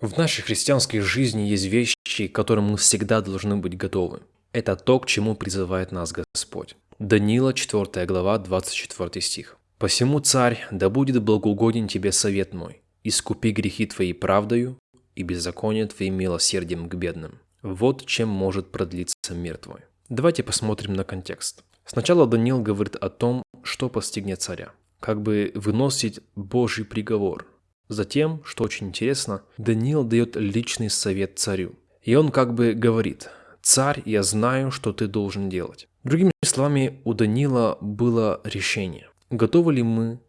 В нашей христианской жизни есть вещи, к которым мы всегда должны быть готовы. Это то, к чему призывает нас Господь. Даниила, 4 глава, 24 стих. «Посему, царь, да будет благоугоден тебе совет мой, искупи грехи твои правдою и беззаконие твои милосердием к бедным. Вот чем может продлиться мир твой». Давайте посмотрим на контекст. Сначала Даниил говорит о том, что постигнет царя, как бы выносить Божий приговор – Затем, что очень интересно, Даниил дает личный совет царю. И он как бы говорит, «Царь, я знаю, что ты должен делать». Другими словами, у Даниила было решение. Готовы ли мы,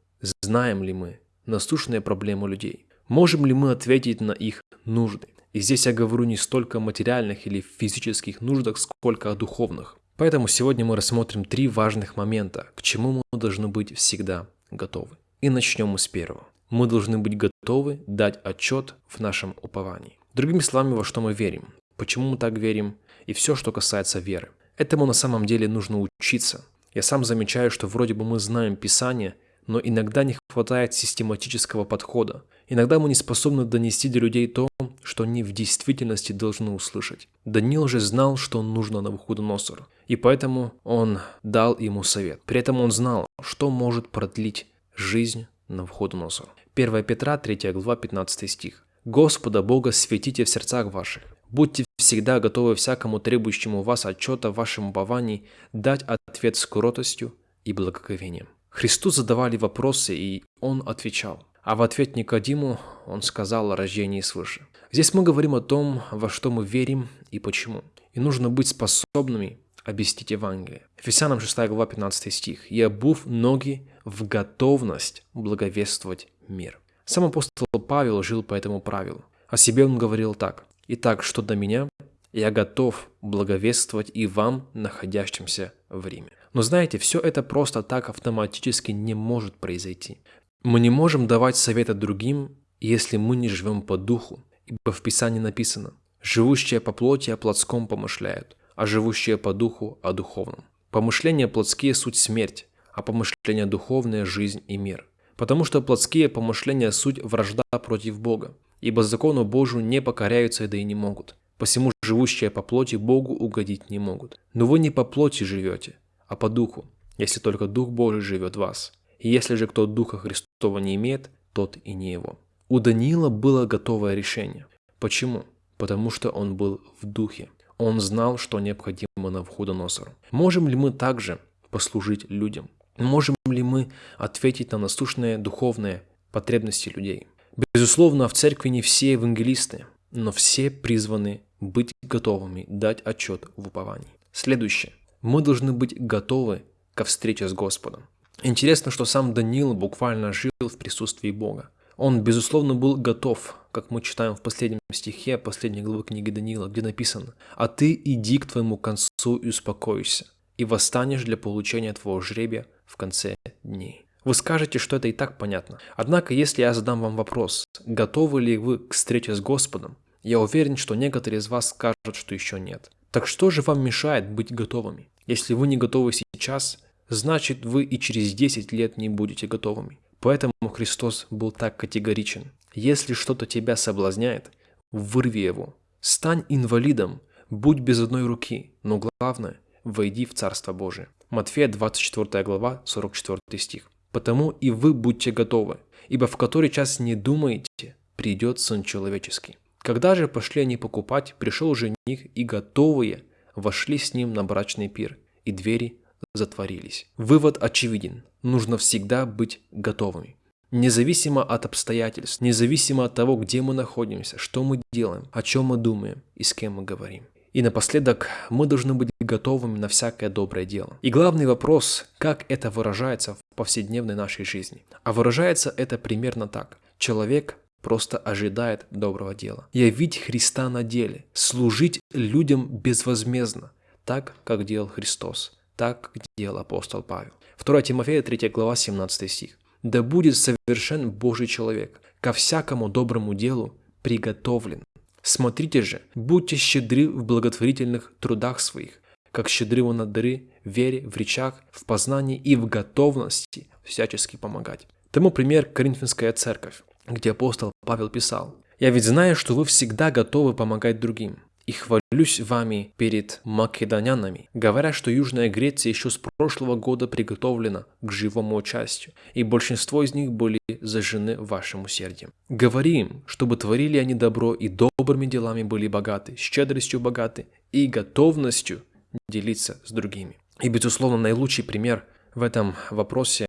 знаем ли мы насущные проблемы людей? Можем ли мы ответить на их нужды? И здесь я говорю не столько о материальных или физических нуждах, сколько о духовных. Поэтому сегодня мы рассмотрим три важных момента, к чему мы должны быть всегда готовы. И начнем мы с первого мы должны быть готовы дать отчет в нашем уповании. Другими словами, во что мы верим, почему мы так верим и все, что касается веры. Этому на самом деле нужно учиться. Я сам замечаю, что вроде бы мы знаем Писание, но иногда не хватает систематического подхода. Иногда мы не способны донести до людей то, что они в действительности должны услышать. Даниил же знал, что нужно Навуходоносору, и поэтому он дал ему совет. При этом он знал, что может продлить жизнь Навуходоносору. 1 Петра, 3 глава, 15 стих. «Господа Бога светите в сердцах ваших. Будьте всегда готовы всякому требующему вас отчета в вашем уповании дать ответ с кротостью и благоговением». Христу задавали вопросы, и Он отвечал. А в ответ Никодиму Он сказал о рождении свыше. Здесь мы говорим о том, во что мы верим и почему. И нужно быть способными объяснить Евангелие. Ефесянам 6 глава 15 стих. «И обув ноги в готовность благовествовать мир. Сам апостол Павел жил по этому правилу. О себе он говорил так. «Итак, что до меня, я готов благовествовать и вам, находящимся в Риме». Но знаете, все это просто так автоматически не может произойти. Мы не можем давать советы другим, если мы не живем по духу, ибо в Писании написано «Живущие по плоти о плотском помышляют, а живущие по духу о духовном». Помышления плотские – суть смерть, а помышления духовные – жизнь и мир. Потому что плотские помышления – суть вражда против Бога, ибо закону Божию не покоряются, да и не могут. Посему живущие по плоти Богу угодить не могут. Но вы не по плоти живете, а по духу, если только Дух Божий живет в вас. И если же кто Духа Христова не имеет, тот и не его. У Даниила было готовое решение. Почему? Потому что он был в духе. Он знал, что необходимо Навуходоносору. Можем ли мы также послужить людям? Можем ли мы ответить на насущные духовные потребности людей? Безусловно, в церкви не все евангелисты, но все призваны быть готовыми дать отчет в уповании. Следующее. Мы должны быть готовы ко встрече с Господом. Интересно, что сам Даниил буквально жил в присутствии Бога. Он, безусловно, был готов, как мы читаем в последнем стихе последней главы книги Даниила, где написано «А ты иди к твоему концу и успокойся, и восстанешь для получения твоего жребия в конце дней. Вы скажете, что это и так понятно. Однако, если я задам вам вопрос, готовы ли вы к встрече с Господом, я уверен, что некоторые из вас скажут, что еще нет. Так что же вам мешает быть готовыми? Если вы не готовы сейчас, значит вы и через 10 лет не будете готовыми. Поэтому Христос был так категоричен. Если что-то тебя соблазняет, вырви его. Стань инвалидом, будь без одной руки, но главное, войди в Царство Божие. Матфея 24 глава, 44 стих. «Потому и вы будьте готовы, ибо в который час не думаете, придет Сын Человеческий». Когда же пошли они покупать, пришел жених, и готовые вошли с ним на брачный пир, и двери затворились. Вывод очевиден. Нужно всегда быть готовыми. Независимо от обстоятельств, независимо от того, где мы находимся, что мы делаем, о чем мы думаем и с кем мы говорим. И напоследок, мы должны быть готовыми на всякое доброе дело. И главный вопрос, как это выражается в повседневной нашей жизни. А выражается это примерно так. Человек просто ожидает доброго дела. Явить Христа на деле, служить людям безвозмездно, так, как делал Христос, так, делал апостол Павел. 2 Тимофея 3 глава 17 стих. «Да будет совершен Божий человек, ко всякому доброму делу приготовлен, Смотрите же, будьте щедры в благотворительных трудах своих, как щедры на дары, вере, в речах, в познании и в готовности всячески помогать. Тому пример Коринфянская церковь. где апостол Павел писал, «Я ведь знаю, что вы всегда готовы помогать другим, и хвалюсь вами перед македонянами, говоря, что Южная Греция еще с прошлого года приготовлена к живому участию, и большинство из них были зажжены вашим усердием. Говори им, чтобы творили они добро и добрыми делами были богаты, щедростью богаты и готовностью делиться с другими. И, безусловно, наилучший пример в этом вопросе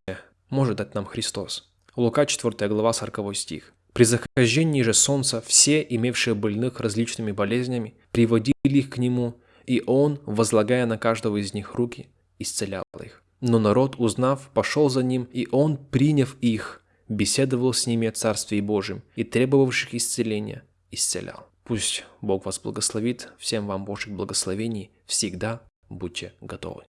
может дать нам Христос. Лука 4 глава 40 стих. При захождении же солнца все, имевшие больных различными болезнями, приводили их к нему, и он, возлагая на каждого из них руки, исцелял их. Но народ, узнав, пошел за ним, и он, приняв их, беседовал с ними о Царстве Божьем и требовавших исцеления исцелял. Пусть Бог вас благословит, всем вам Божьих благословений, всегда будьте готовы.